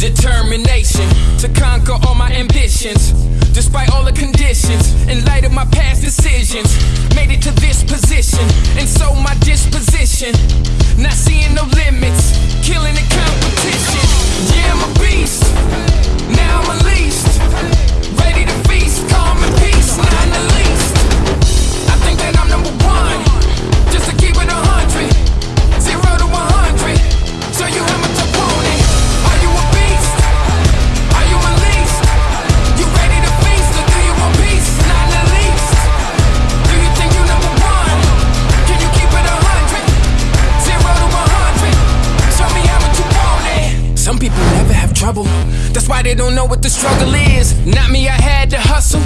Determination to conquer all my ambitions. Despite all the conditions, in light of my past decisions, made it to this position, and so my disposition That's why they don't know what the struggle is. Not me, I had to hustle.